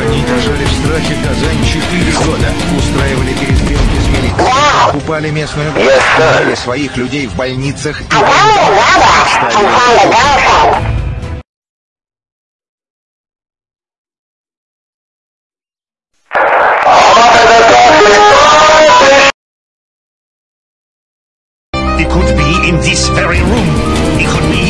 Они держали в страхе Казань 4 года, устраивали перестрелки с милицией, покупали местную yes, своих людей в больницах и... in this very room. It could be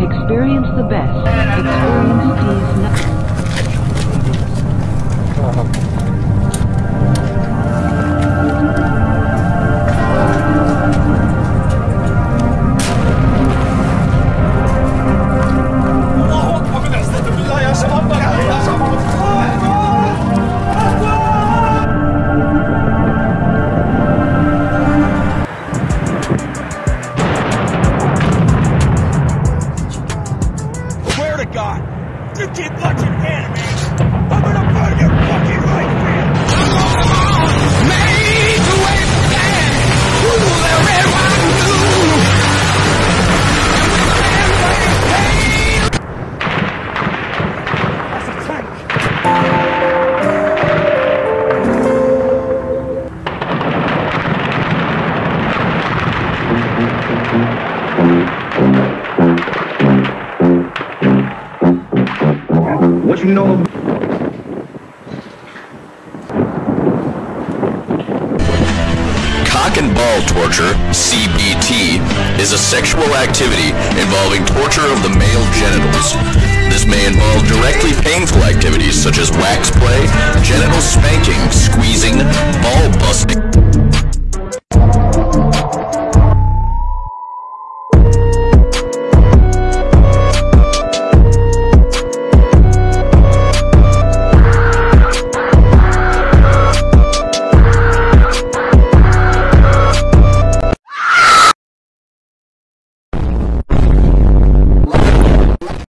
Experience the best. Experience Steve's nu- watching anime, know Cock and ball torture, CBT, is a sexual activity involving torture of the male genitals. This may involve directly painful activities such as wax play, genital spanking, squeezing, ball busting.